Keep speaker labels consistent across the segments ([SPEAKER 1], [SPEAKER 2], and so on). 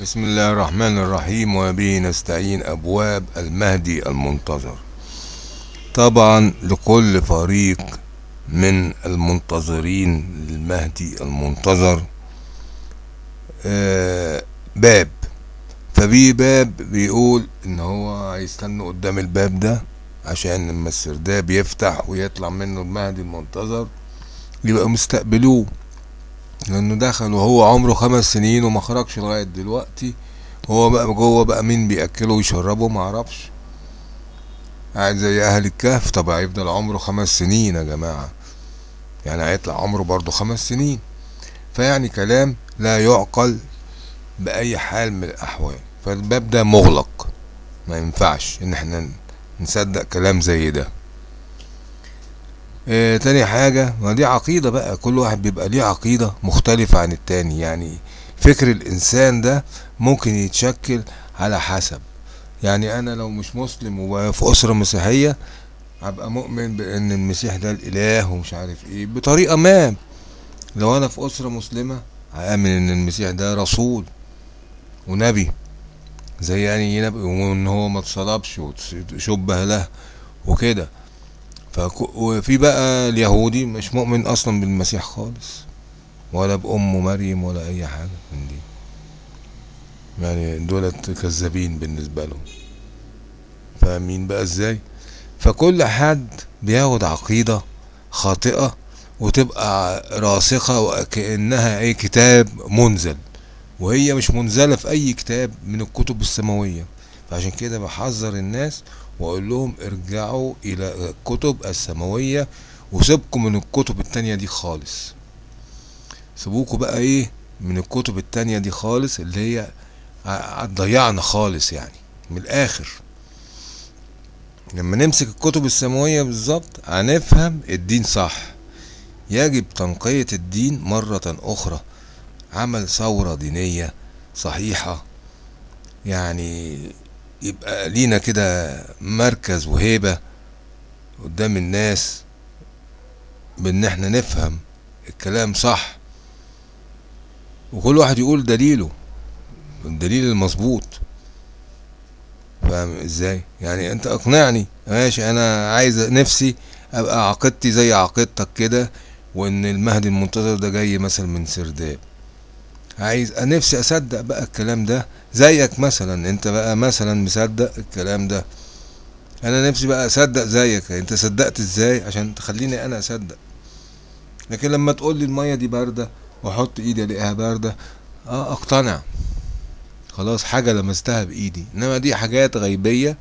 [SPEAKER 1] بسم الله الرحمن الرحيم وبه نستعين أبواب المهدي المنتظر. طبعا لكل فريق من المنتظرين للمهدي المنتظر آه، باب. فبيه باب بيقول إن هو هيستنوا قدام الباب ده عشان لما السرداب يفتح ويطلع منه المهدي المنتظر يبقى مستقبلوه. لأنه دخل وهو عمره خمس سنين وما خرجش لغاية دلوقتي. هو بقى جوه بقى مين بيأكله ويشربه؟ معرفش قاعد زي أهل الكهف. طب هيفضل عمره خمس سنين يا جماعة. يعني هيطلع عمره برضه خمس سنين. فيعني كلام لا يعقل بأي حال من الأحوال. فالباب ده مغلق. ما ينفعش إن إحنا نصدق كلام زي ده. آه تاني حاجة ما دي عقيدة بقى كل واحد بيبقى ليه عقيدة مختلفة عن التاني. يعني فكر الإنسان ده ممكن يتشكل على حسب. يعني أنا لو مش مسلم وفي أسرة مسيحية هبقى مؤمن بأن المسيح ده الإله ومش عارف إيه بطريقة ما. لو أنا في أسرة مسلمة هآمن إن المسيح ده رسول ونبي. زي يعني نبي وإن هو ما اتصلبش وشبه له وكده. وفي بقى اليهودي مش مؤمن أصلا بالمسيح خالص ولا بأمه مريم ولا أي حاجة من دي. يعني دولت كذابين بالنسبة لهم. فاهمين بقى إزاي؟ فكل حد بياخد عقيدة خاطئة وتبقى راسخة وكأنها أي كتاب منزل وهي مش منزلة في أي كتاب من الكتب السماوية. فعشان كده بحذر الناس وأقول لهم ارجعوا إلى الكتب السماوية وسيبكم من الكتب التانية دي خالص. سيبوكوا بقى إيه من الكتب التانية دي خالص اللي هي هتضيعنا خالص يعني من الآخر. لما نمسك الكتب السماوية بالظبط هنفهم الدين صح. يجب تنقية الدين مرة أخرى. عمل ثورة دينية صحيحة. يعني يبقى لينا كده مركز وهيبة قدام الناس بان إحنا نفهم الكلام صح. وكل واحد يقول دليله الدليل المظبوط. فاهم إزاي؟ يعني انت اقنعني ماشي أنا عايز نفسي ابقى عقيدتي زي عقيدتك كده وان المهدي المنتظر ده جاي مثلا من سرداب. عايز نفسي أصدق بقى الكلام ده. زيك مثلا أنت بقى مثلا مصدق الكلام ده. أنا نفسي بقى أصدق زيك. أنت صدقت إزاي؟ عشان تخليني أنا أصدق. لكن لما تقول لي المية دي باردة وأحط إيدي ألاقيها باردة آه أقتنع. خلاص حاجة لمستها بإيدي. إنما دي حاجات غيبية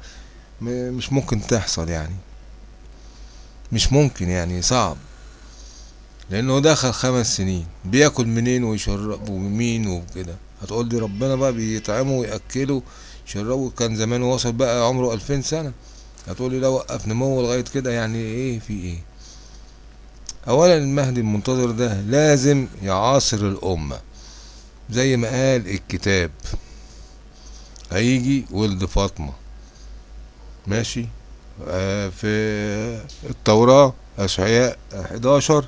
[SPEAKER 1] مش ممكن تحصل يعني. مش ممكن يعني صعب. لأنه دخل خمس سنين بياكل منين ويشرب ومين وكده. هتقول لي ربنا بقى بيطعمه ويأكله يشربه. كان زمان وصل بقى عمره ألفين سنة. هتقول لي لا وقف نمو لغاية كده يعني إيه في إيه؟ اولا المهدي المنتظر ده لازم يعاصر الأمة زي ما قال الكتاب. هيجي ولد فاطمة. ماشي؟ آه في التوراة أشعياء 11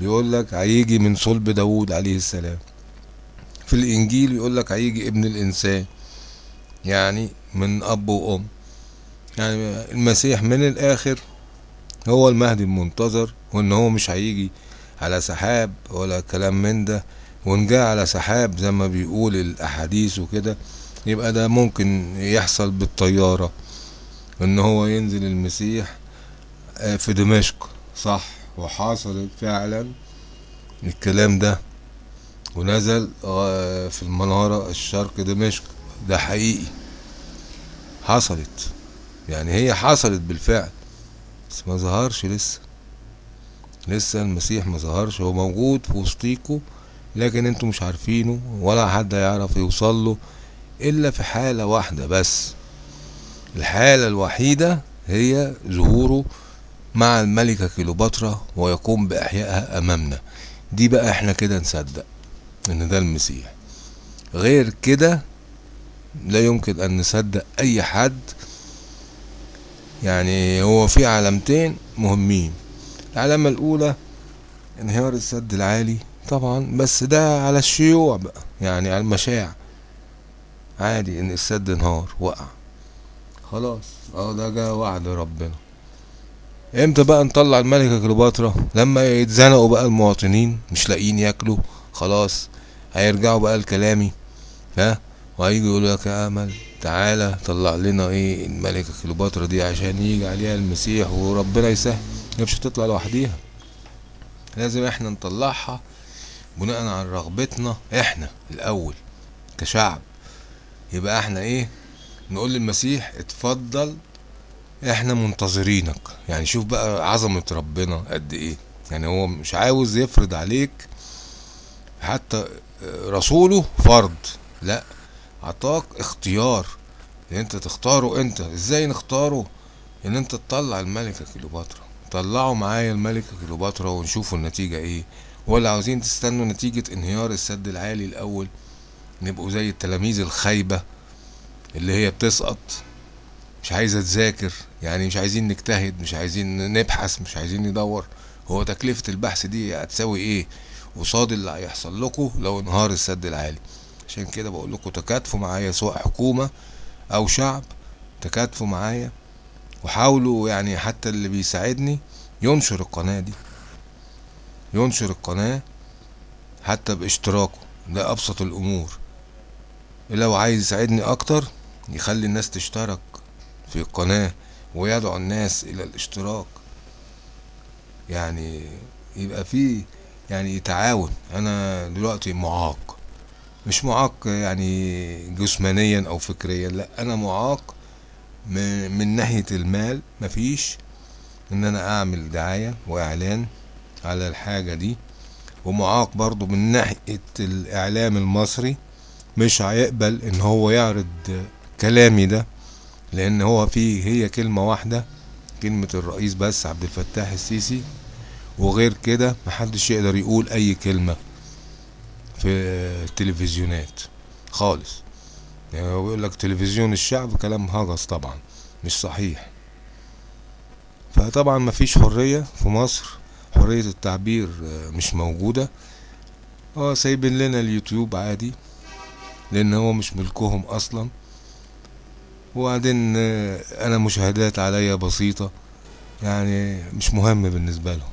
[SPEAKER 1] بيقول لك هيجي من صلب داوود عليه السلام. في الإنجيل يقول لك هيجي ابن الإنسان يعني من أب وأم. يعني المسيح من الآخر هو المهدي المنتظر وإن هو مش هيجي على سحاب ولا كلام من ده. وإن جه على سحاب زي ما بيقول الأحاديث وكده يبقى ده ممكن يحصل بالطيارة. إن هو ينزل المسيح آه، في دمشق صح؟ وحصل فعلا الكلام ده ونزل في المنارة الشرق دمشق. ده حقيقي. حصلت. يعني هي حصلت بالفعل. بس ما ظهرش لسه. لسه المسيح ما ظهرش. هو موجود في وسطيكوا لكن أنتوا مش عارفينه ولا حد هيعرف يوصل له إلا في حالة واحدة بس. الحالة الوحيدة هي ظهوره مع الملكة كيلوباترا ويقوم بإحيائها أمامنا. دي بقى إحنا كده نصدق إن ده المسيح. غير كده لا يمكن أن نصدق أي حد. يعني هو في علامتين مهمين. العلامة الأولى انهيار السد العالي طبعا بس ده على الشيوع بقى يعني على المشاع. عادي إن السد انهار وقع. خلاص آه ده جه وعد ربنا. إمتى بقى نطلع الملكة كليوباترا؟ لما يتزنقوا بقى المواطنين مش لاقيين ياكلوا خلاص هيرجعوا بقى لكلامي. ها؟ وهيجوا يقولوا لك يا أمل تعالى طلع لنا إيه الملكة كليوباترا دي عشان يجي عليها المسيح وربنا يسهل. هي مش هتطلع لوحديها. لازم إحنا نطلعها بناء على رغبتنا إحنا الأول كشعب. يبقى إحنا إيه؟ نقول للمسيح اتفضل إحنا منتظرينك. يعني شوف بقى عظمة ربنا قد إيه. يعني هو مش عاوز يفرض عليك حتى رسوله فرض. لا عطاك اختيار إن أنت تختاره أنت. إزاي نختاره؟ إن أنت تطلع الملكة كليوباترا. طلعوا معايا الملكة كليوباترا ونشوفوا النتيجة إيه. ولا عاوزين تستنوا نتيجة انهيار السد العالي الأول. نبقوا زي التلاميذ الخايبة اللي هي بتسقط. مش عايزة تذاكر يعني مش عايزين نجتهد مش عايزين نبحث مش عايزين ندور. هو تكلفة البحث دي هتساوي إيه؟ قصاد اللي هيحصل لكم لو انهار السد العالي. عشان كده بقول لكم تكاتفوا معايا سواء حكومة أو شعب تكاتفوا معايا وحاولوا يعني حتى اللي بيساعدني ينشر القناة دي. ينشر القناة حتى باشتراكه ده ابسط الأمور. لو عايز يساعدني أكتر يخلي الناس تشترك في القناة ويدعو الناس إلى الاشتراك. يعني يبقى في يعني تعاون. أنا دلوقتي معاق. مش معاق يعني جسمانيا أو فكريا لأ أنا معاق من, ناحية المال. مفيش. إن أنا أعمل دعاية وإعلان على الحاجة دي. ومعاق برضو من ناحية الإعلام المصري. مش هيقبل إن هو يعرض كلامي ده. لأن هو فيه هي كلمة واحدة كلمة الرئيس بس عبد الفتاح السيسي. وغير كده محدش يقدر يقول أي كلمة في التلفزيونات خالص. يعني هو لك تلفزيون الشعب كلام هجس طبعا مش صحيح. فطبعا مفيش حرية في مصر حرية التعبير مش موجودة. آه سايبين لنا اليوتيوب عادي لأن هو مش ملكهم أصلا. وبعدين أنا مشاهدات عليا بسيطة. يعني مش مهم بالنسبة لهم.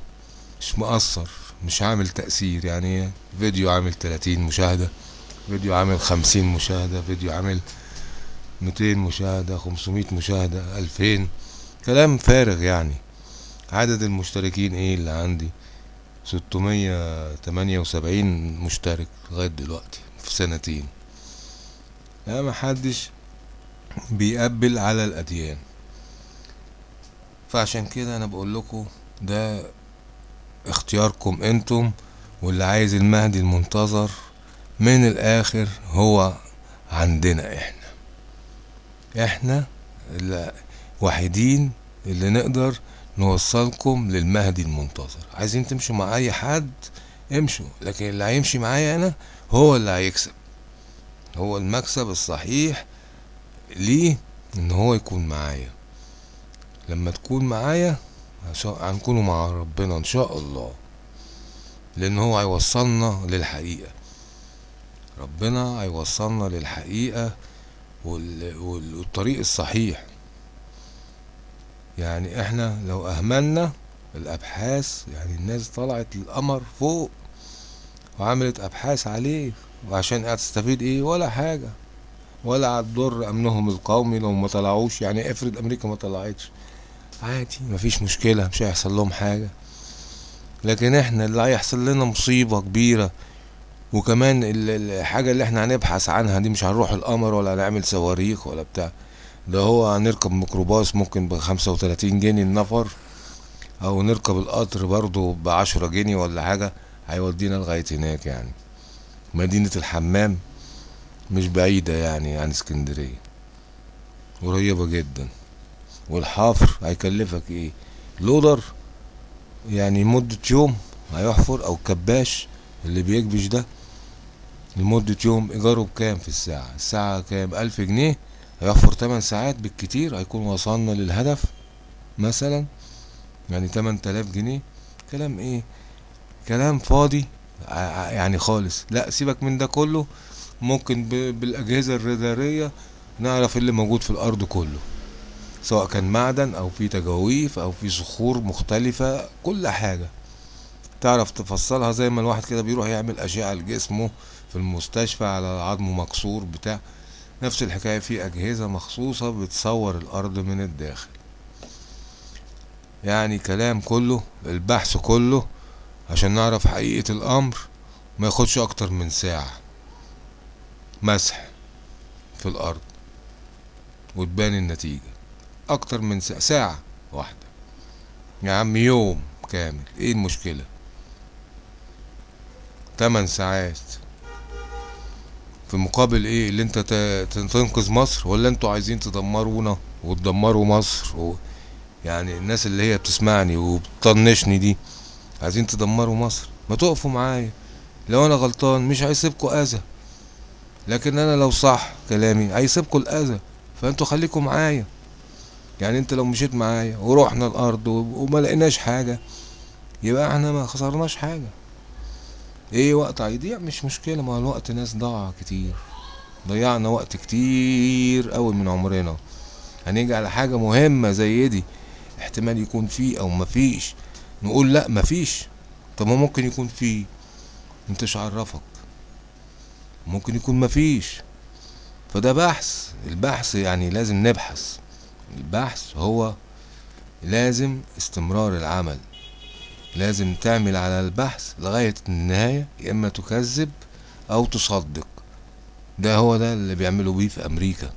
[SPEAKER 1] مش مؤثر مش عامل تأثير. يعني فيديو عامل 30 مشاهدة فيديو عامل 50 مشاهدة فيديو عامل 200 مشاهدة 500 مشاهدة 2000 كلام فارغ يعني. عدد المشتركين إيه اللي عندي؟ 678 مشترك لغاية دلوقتي في سنتين. لا محدش بيقبل على الأديان. فعشان كده أنا بقول لكم ده اختياركم أنتم واللي عايز المهدي المنتظر من الآخر هو عندنا إحنا. إحنا الوحيدين اللي نقدر نوصلكم للمهدي المنتظر. عايزين تمشوا مع أي حد امشوا لكن اللي هيمشي معايا أنا هو اللي هيكسب. هو المكسب الصحيح ليه؟ إن هو يكون معايا. لما تكون معايا هنكونوا مع ربنا إن شاء الله. لأن هو هيوصلنا للحقيقة. ربنا هيوصلنا للحقيقة والطريق الصحيح. يعني إحنا لو أهملنا الأبحاث يعني الناس طلعت القمر فوق وعملت أبحاث عليه وعشان هتستفيد إيه؟ ولا حاجة. ولا هتضر أمنهم القومي لو ما طلعوش. يعني افرض أمريكا ما طلعتش. عادي مفيش مشكلة مش هيحصل لهم حاجة. لكن إحنا اللي هيحصل لنا مصيبة كبيرة. وكمان الحاجة اللي إحنا هنبحث عنها دي مش هنروح القمر ولا هنعمل صواريخ ولا بتاع. ده هو هنركب ميكروباص ممكن بخمسة وتلاتين جنيه النفر. أو نركب القطر برضو بعشرة جنيه ولا حاجة هيودينا لغاية هناك يعني. مدينة الحمام. مش بعيدة يعني عن اسكندرية. قريبة جدا. والحفر هيكلفك إيه؟ لودر يعني مدة يوم هيحفر أو كباش اللي بيكبش ده لمدة يوم إيجاره بكام في الساعة؟ الساعة كام؟ ألف جنيه. هيحفر تمن ساعات بالكتير. هيكون وصلنا للهدف مثلا يعني تمن تلاف جنيه. كلام إيه؟ كلام فاضي. يعني خالص. لا سيبك من ده كله. ممكن بالأجهزة الرادارية نعرف اللي موجود في الأرض كله. سواء كان معدن أو في تجاويف أو في صخور مختلفة كل حاجة. تعرف تفصلها زي ما الواحد كده بيروح يعمل أشعة لجسمه في المستشفى على عظمه مكسور بتاع. نفس الحكاية في أجهزة مخصوصة بتصور الأرض من الداخل. يعني كلام كله البحث كله عشان نعرف حقيقة الأمر ما ياخدش أكتر من ساعة. مسح في الأرض وتبان النتيجة أكتر من ساعة ساعة واحدة. يا عم يوم كامل. إيه المشكلة؟ تمن ساعات. في مقابل إيه؟ اللي أنت تنقذ مصر ولا أنتوا عايزين تدمرونا وتدمروا مصر؟ و... يعني الناس اللي هي بتسمعني وبتطنشني دي عايزين تدمروا مصر. ما تقفوا معايا. لو أنا غلطان مش هيسيبكوا أذى. لكن أنا لو صح كلامي هيسيبكوا الأذى فأنتوا خليكوا معايا. يعني أنت لو مشيت معايا ورحنا الأرض وما لقيناش حاجة يبقى إحنا ما خسرناش حاجة. إيه وقت هيضيع مش مشكلة ما الوقت ناس ضاع كتير. ضيعنا وقت كتير قوي من عمرنا. هنيجي على حاجة مهمة زي دي؟ احتمال يكون فيه أو مفيش نقول لأ مفيش طب ما ممكن يكون فيه انتش عرفك. ممكن يكون مفيش فده بحث. البحث يعني لازم نبحث. البحث هو لازم استمرار العمل. لازم تعمل على البحث لغاية النهاية يا إما تكذب أو تصدق. ده هو ده اللي بيعملوا بيه في أمريكا.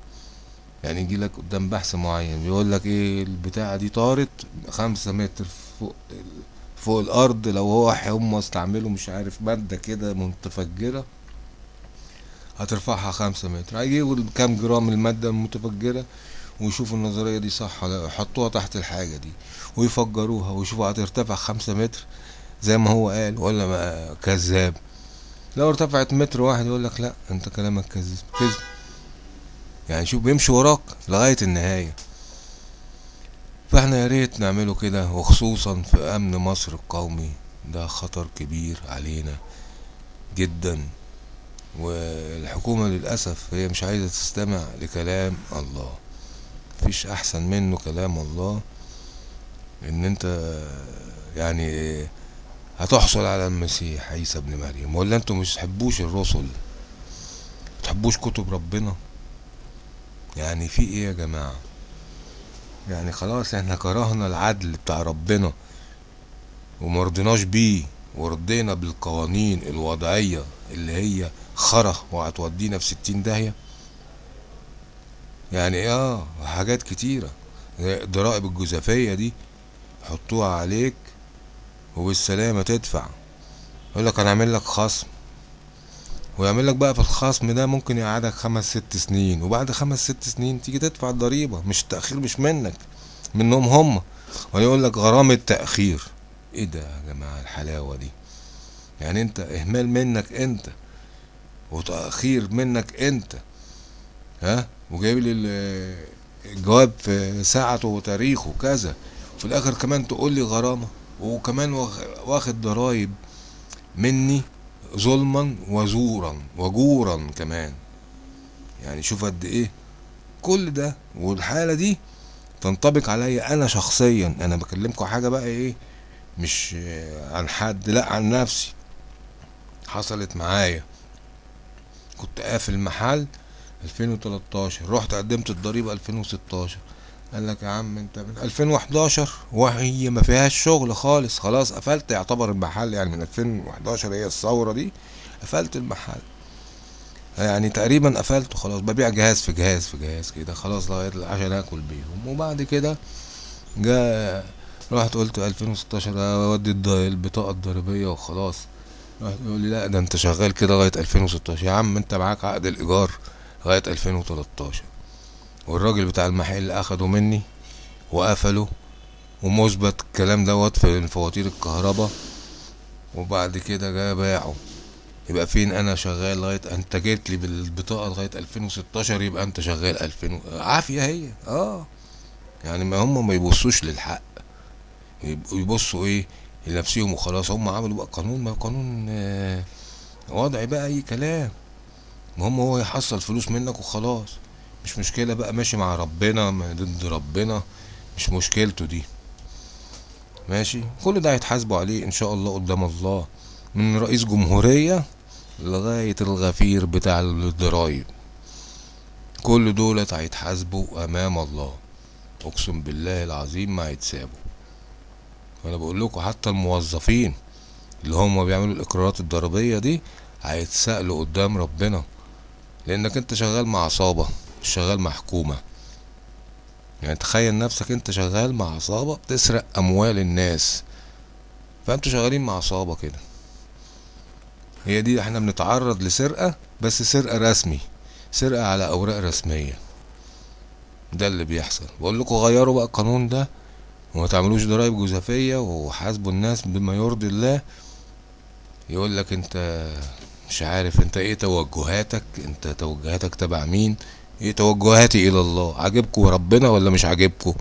[SPEAKER 1] يعني يجي لك قدام بحث معين بيقول لك إيه البتاعة دي طارت خمسة متر فوق فوق الأرض لو هو هم استعملوا مش عارف مادة كده متفجرة. هترفعها خمسة متر. هيجيبوا كام جرام المادة المتفجرة ويشوفوا النظرية دي صح ولا لأ، يحطوها تحت الحاجة دي ويفجروها ويشوفوا هترتفع خمسة متر زي ما هو قال ولا ما كذاب. لو ارتفعت متر واحد يقول لك لأ أنت كلامك كذب. كذب. يعني شوف بيمشي وراك لغاية النهاية. فإحنا يا ريت نعمله كده وخصوصا في أمن مصر القومي. ده خطر كبير علينا جدا. والحكومة للأسف هي مش عايزة تستمع لكلام الله. مفيش أحسن منه كلام الله إن أنت يعني هتحصل على المسيح عيسى ابن مريم. ولا أنتوا مش تحبوش الرسل؟ تحبوش كتب ربنا؟ يعني في إيه يا جماعة؟ يعني خلاص إحنا كرهنا العدل بتاع ربنا ومرضناش بيه ورضينا بالقوانين الوضعية اللي هي خرا وهتودينا في ستين داهية يعني آه حاجات كتيرة. زي الضرائب الجزافية دي يحطوها عليك وبالسلامة تدفع. يقول لك هنعمل لك خصم. ويعمل لك بقى في الخصم ده ممكن يقعدك خمس ست سنين وبعد خمس ست سنين تيجي تدفع الضريبة. مش التأخير مش منك منهم هم. ويقول لك غرامة تأخير. إيه ده يا جماعة الحلاوة دي؟ يعني أنت إهمال منك أنت. وتأخير منك أنت ها؟ وجايب لي ال- الجواب في ساعته وتاريخه كذا. وفي الآخر كمان تقول لي غرامة وكمان واخ- واخد ضرايب مني ظلما وزورا وجورا كمان. يعني شوف قد إيه كل ده والحالة دي تنطبق عليا أنا شخصيا. أنا بكلمكم حاجة بقى إيه مش عن حد لأ عن نفسي. حصلت معايا. كنت قافل محل 2013 رحت قدمت الضريبة 2016 قال لك يا عم انت من 2011 وهي ما فيهاش شغل خالص خلاص قفلت. يعتبر المحل يعني من 2011 هي الثورة دي. قفلت المحل. يعني تقريبا قفلته خلاص ببيع جهاز في جهاز في جهاز كده خلاص لغاية عشان آكل بيهم. وبعد كده جاء رحت قلت 2016 أودي البطاقة الضريبية وخلاص. راح يقول لي لا ده انت شغال كده لغاية 2016 يا عم انت معاك عقد الإيجار لغاية 2013 والراجل بتاع المحل أخده مني وقفله ومثبت الكلام دوت في فواتير الكهرباء وبعد كده جه باعه. يبقى فين أنا شغال لغاية أنت جيت لي بالبطاقة لغاية 2016 يبقى أنت شغال 2000 و- عافية هي. آه. يعني ما هم ما يبصوش للحق. يبقوا يبصوا إيه؟ لنفسهم وخلاص. هم عملوا بقى قانون ما قانون آه، وضعي بقى أي كلام. المهم هو يحصل فلوس منك وخلاص. مش مشكلة بقى ماشي مع ربنا ضد ربنا. مش مشكلته دي. ماشي؟ كل ده هيتحاسبوا عليه إن شاء الله قدام الله. من رئيس جمهورية لغاية الغفير بتاع الضرايب. كل دولت هيتحاسبوا أمام الله. أقسم بالله العظيم ما هيتسابوا. وأنا بقول لكم حتى الموظفين اللي هم بيعملوا الإقرارات الضريبية دي هيتسألوا قدام ربنا. لأنك أنت شغال مع عصابة مش شغال مع حكومة. يعني تخيل نفسك أنت شغال مع عصابة بتسرق أموال الناس. فأنتوا شغالين مع عصابة كده. هي دي إحنا بنتعرض لسرقة بس سرقة رسمي سرقة على أوراق رسمية. ده اللي بيحصل. بقول لكم غيروا بقى القانون ده وما تعملوش ضرائب جزافية وحاسبوا الناس بما يرضي الله. يقول لك انت مش عارف انت إيه توجهاتك انت توجهاتك تبع مين؟ إيه توجهاتي إلى الله؟ عاجبكم ربنا ولا مش عاجبكم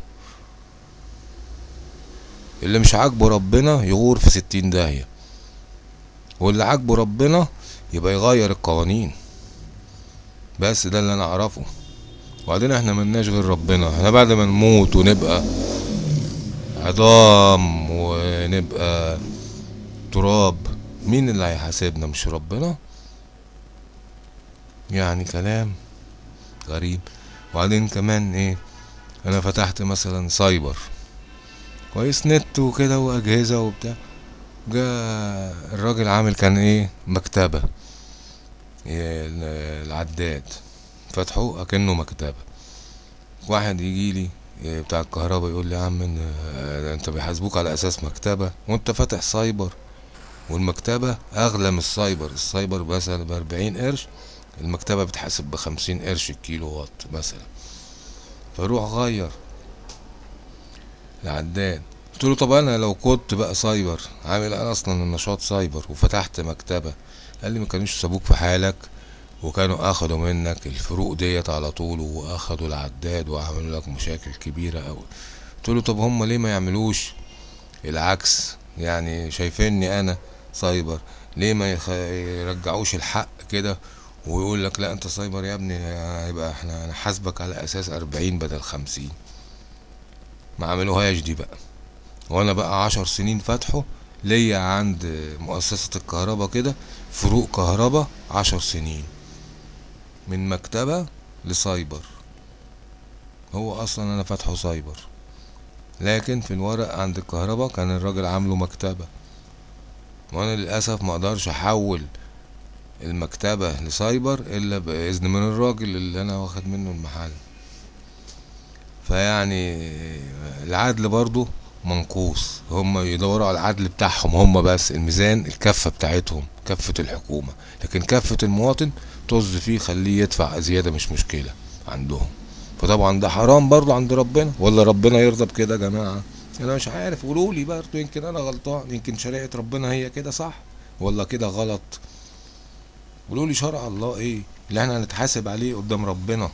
[SPEAKER 1] اللي مش عاجبه ربنا يغور في ستين داهية. واللي عاجبه ربنا يبقى يغير القوانين. بس ده اللي أنا أعرفه. وبعدين إحنا ملناش غير ربنا. إحنا بعد ما نموت ونبقى عظام ونبقى تراب. مين اللي هيحاسبنا؟ مش ربنا؟ يعني كلام غريب. وبعدين كمان إيه؟ أنا فتحت مثلا سايبر. كويس نت وكده وأجهزة وبتاع. جا الراجل عامل كان إيه؟ مكتبة. العداد. فتحه أكنه مكتبة. واحد يجي لي بتاع الكهرباء يقول لي يا عم أنت بيحاسبوك على أساس مكتبة وأنت فاتح سايبر. والمكتبة أغلى من ال cyber. ال cyber مثلا بأربعين قرش المكتبة بتحاسب بخمسين قرش الكيلو وات مثلا. فروح غير. العداد. قلت له طب أنا لو كنت بقى سايبر عامل أنا أصلا النشاط سايبر وفتحت مكتبة. قال لي ما كانوش سابوك في حالك. وكانوا أخدوا منك الفروق ديت على طول وأخدوا العداد وعملوا لك مشاكل كبيرة أوي. قلت له طب هم ليه ما يعملوش؟ العكس يعني شايفيني أنا سايبر ليه ما يخ... يرجعوش الحق كده ويقول لك لا أنت سايبر يا ابني هيبقى إحنا هنحاسبك على أساس أربعين بدل خمسين. ما عملوهاش دي بقى. وأنا بقى عشر سنين فاتحه ليا عند مؤسسة الكهرباء كده فروق كهرباء عشر سنين. من مكتبة لسايبر. هو أصلا أنا فاتحه سايبر. لكن في الورق عند الكهرباء كان الراجل عامله مكتبة. وأنا للأسف ما أقدرش أحول المكتبة لسايبر إلا بإذن من الراجل اللي أنا واخد منه المحل. فيعني العدل برضو منقوص. هم يدوروا على العدل بتاعهم هم بس. الميزان الكفة بتاعتهم كفة الحكومة. لكن كفة المواطن طز فيه خليه يدفع زيادة مش مشكلة عندهم. فطبعا ده حرام برضه عند ربنا. ولا ربنا يرضى بكده يا جماعة؟ أنا مش عارف. قولوا لي برضه. يمكن أنا غلطان. يمكن شريعة ربنا هي كده صح ولا كده غلط؟ قولوا لي شرع الله إيه اللي إحنا هنتحاسب عليه قدام ربنا؟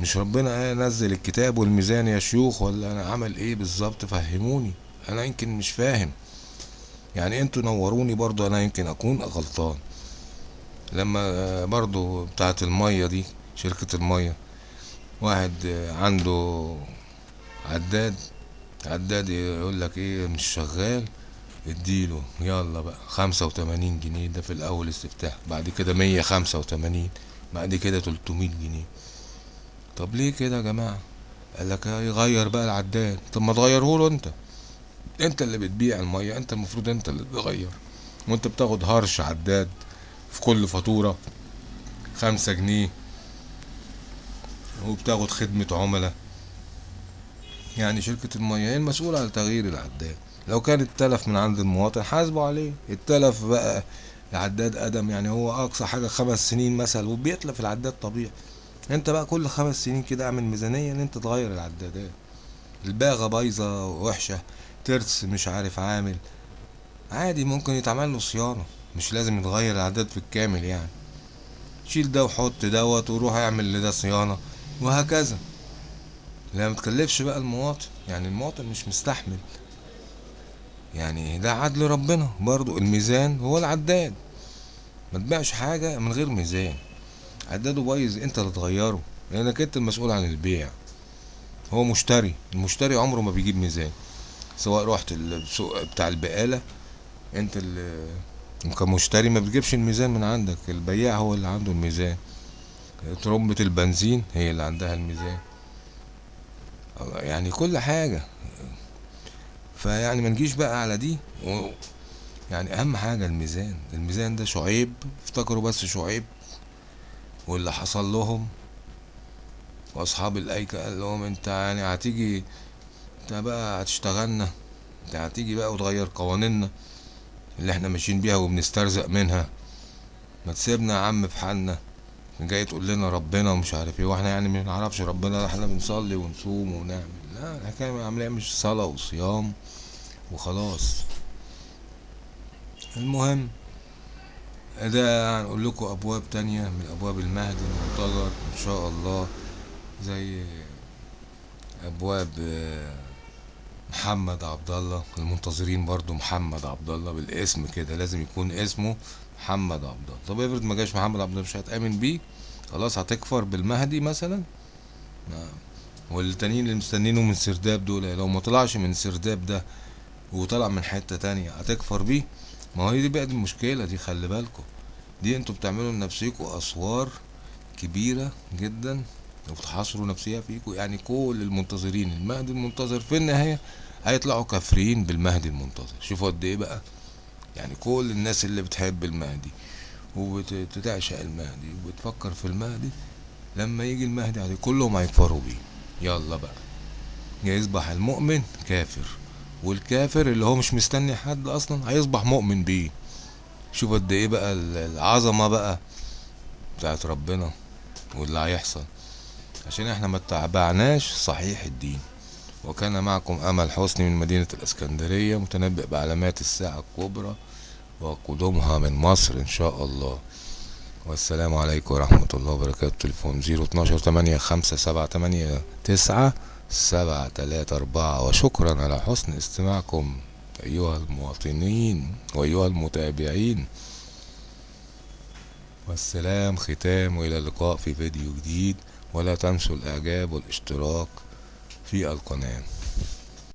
[SPEAKER 1] مش ربنا نزل الكتاب والميزان يا شيوخ ولا أنا عمل إيه بالظبط؟ فهموني. أنا يمكن مش فاهم. يعني أنتوا نوروني برضو أنا يمكن أكون غلطان. لما برضو بتاعت المية دي شركة المية واحد عنده عداد عداد يقول لك إيه مش شغال اديله يلا بقى خمسة وتمانين جنيه ده في الأول استفتاح بعد كده مية خمسة وتمانين بعد كده تلتمية جنيه. طب ليه كده يا جماعة؟ قال لك يغير بقى العداد. طب ما تغيره له أنت. أنت اللي بتبيع المية أنت المفروض أنت اللي تغير. وأنت بتاخد هرش عداد. في كل فاتورة خمسة جنيه. وبتاخد خدمة عملاء. يعني شركة المياه هي المسؤولة على تغيير العداد. لو كان اتلف من عند المواطن حاسبه عليه. اتلف بقى العداد قدم يعني هو أقصى حاجة خمس سنين مثلا وبيتلف العداد طبيعي. أنت بقى كل خمس سنين كده أعمل ميزانية إن أنت تغير العدادات. الباغة بايظة وحشة ترس مش عارف عامل. عادي ممكن يتعمل له صيانة. مش لازم يتغير العداد في الكامل يعني. شيل ده وحط دوت وروح اعمل لده صيانة وهكذا. لا متكلفش بقى المواطن. يعني المواطن مش مستحمل. يعني ده عدل ربنا. برضو الميزان هو العداد. ما تبيعش حاجة من غير ميزان. عداده بايظ انت اللي تغيره. لانك انت المسؤول عن البيع. هو مشتري. المشتري عمره ما بيجيب ميزان. سواء رحت السوق بتاع البقالة انت اللي كمشتري ما بتجيبش الميزان من عندك البياع هو اللي عنده الميزان. ترمبة البنزين هي اللي عندها الميزان. يعني كل حاجة. فيعني ما نجيش بقى على دي. و... يعني أهم حاجة الميزان. الميزان ده شعيب افتكروا بس شعيب. واللي حصل لهم. وأصحاب الأيكة قال لهم أنت يعني هتيجي أنت بقى هتشتغلنا. أنت هتيجي بقى وتغير قوانيننا. اللي إحنا ماشيين بيها وبنسترزق منها. ما تسيبنا يا عم في حالنا. جاي تقول لنا ربنا ومش عارف إيه وإحنا يعني ما نعرفش ربنا إحنا بنصلي ونصوم ونعمل. لا الحكاية عمليه مش صلاة وصيام وخلاص. المهم ده هنقول لكم أبواب تانية من أبواب المهدي المنتظر إن شاء الله زي أبواب محمد عبد الله المنتظرين برضو محمد عبد الله بالاسم كده لازم يكون اسمه محمد عبد الله طب افرض ما جاش محمد عبد الله مش هتأمن بيه؟ خلاص هتكفر بالمهدي مثلا؟ نعم. والتانيين اللي مستنينه من سرداب دول لو ما طلعش من سرداب ده وطلع من حتة تانية هتكفر بيه؟ ما هي دي بقى دي المشكلة دي خلي بالكم. دي أنتوا بتعملوا لنفسيكوا أسوار كبيرة جدا. وبتحاصروا نفسيها فيكوا يعني كل المنتظرين المهدي المنتظر في النهاية هيطلعوا كافرين بالمهدي المنتظر. شوفوا قد إيه بقى. يعني كل الناس اللي بتحب المهدي وبتعشق المهدي وبتفكر في المهدي لما يجي المهدي عليه كلهم هيكفروا بيه. يلا بقى. يصبح المؤمن كافر والكافر اللي هو مش مستني حد أصلا هيصبح مؤمن بيه. شوف قد إيه بقى العظمة بقى بتاعت ربنا واللي هيحصل. عشان إحنا ما اتبعناش صحيح الدين. وكان معكم أمل حسني من مدينة الإسكندرية متنبئ بعلامات الساعة الكبرى وقدومها من مصر إن شاء الله. والسلام عليكم ورحمة الله وبركاته. تليفون زيرو اتناشر تمانية خمسة سبعة تمانية تسعة سبعة تلاتة أربعة. وشكرا على حسن استماعكم أيها المواطنين وأيها المتابعين. والسلام ختام وإلى اللقاء في فيديو جديد. ولا تنسوا الإعجاب والاشتراك في القناة.